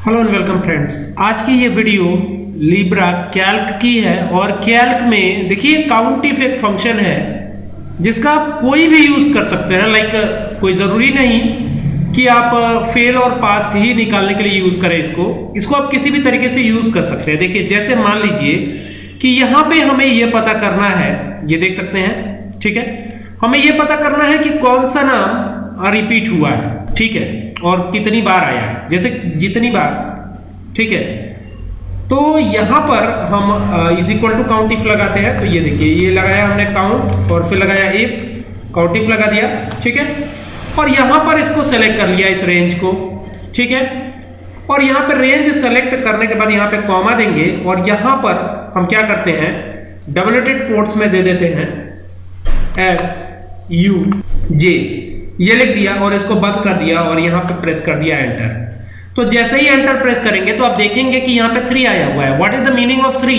Hello and welcome friends आज की ये वीडियो लिब्रा कैल्क की है और कैल्क में देखिए काउंटिफ एक फ़ंक्शन है, जिसका आप कोई भी यूज़ कर सकते हैं। लाइक कोई ज़रूरी नहीं कि आप फेल और पास ही निकालने के लिए यूज़ करें इसको। इसको आप किसी भी तरीके से यूज़ कर सकते हैं। देखिए, जैसे मान लीजिए कि यहाँ पे हमें यह पता करना है। ये देख सकते हैं, ठीक है? हमें यह पता करना है कि कौन सा नाम रिपीट हुआ है, ठीक है? और कितनी बार आया है? जैसे जितनी बार, ठीक है? तो यहाँ पर हम is equal to countif लगाते हैं तो ये देखिए, ये लगाया हमने काउंट और फिर लगाया इफ़ काउंट इफ़ लगा दिया, ठीक है? और यहाँ पर इसको सेलेक्ट कर लिया इस रेंज को, ठीक है? और यहाँ पर रेंज सेलेक्ट करने के बाद यहाँ पे कॉमा देंगे, और यहाँ पर हम क्या करते हैं? डबलेटेड कोट्स में दे देते हैं एस यू जे ये लिख दिया और इसको बंद कर दिया और यहाँ पे प्रेस कर दिया एंटर तो जैसे ही एंटर प्रेस करेंगे तो आप देखेंगे कि यहाँ पे थ्री आया हुआ है. What is the meaning of three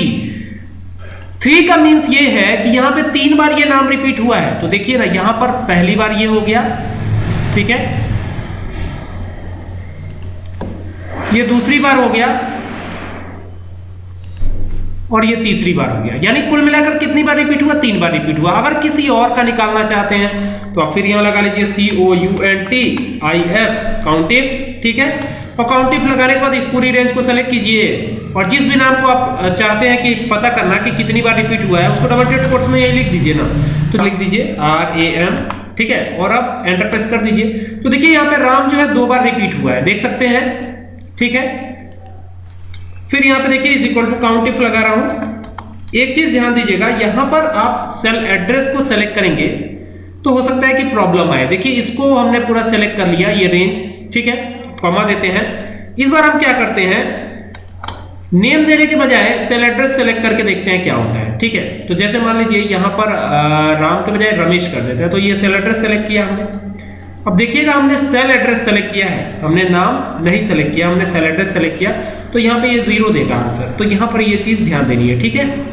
three का मीन्स ये है कि यहाँ पे तीन बार ये नाम रिपीट हुआ है. तो देखिए ना, यहाँ पर पहली बार ये हो गया. ठीक है? ये दूसरी बार हो गया. और ये तीसरी बार हो गया। यानी कुल मिलाकर कितनी बार रिपीट हुआ? तीन बार रिपीट हुआ। अगर किसी और का निकालना चाहते हैं तो आप फिर यहाँ लगा लीजिए C O U N T I F countif ठीक है? और काउंटिव लगाने के बाद इस पूरी रेंज को सेलेक्ट कीजिए। और जिस भी नाम को आप चाहते हैं कि पता करना कि कितनी बार रिपीट हुआ है, उसको डबल टेट कोर्स में यही लिख दीजिए ना। तो लिख दीजिए आर ए एम ठीक है? और अब एंटर प्रेस कर दीजिए। तो देखिए, यहाँ पे राम जो है दो बार रिपीट हुआ है। देख सकते हैं, ठीक है? फिर यहाँ पे देखिए is equal to countif लगा रहा हूँ। एक चीज़ ध्यान दीजिएगा, यहाँ पर आप सेल एड्रेस को सेलेक्ट करेंगे तो हो सकता है कि प्रॉब्लम आए। देखिए, इसको हमने पूरा सेलेक्ट कर लिया, ये रेंज ठीक है? कॉमा देते हैं। इस बार हम क्या करते हैं? नेम देने के बजाय सेल एड्रेस सेलेक्ट करके देखते हैं क्या होता है, ठीक है? तो जैसे मान लीजिए, यहाँ पर राम के बजाय रमेश कर देते हैं तो ये सेल एड्रेस सेलेक्ट किया हमने। अब देखिएगा हमने सेल एड्रेस सेलेक्ट किया है। हमने नाम नहीं सेलेक्ट किया, हमने सेल एड्रेस सेलेक्ट किया। तो यहाँ पे ये ज़ीरो देगा आंसर तो यहाँ पर ये चीज़ ध्यान देनी है, ठीक है?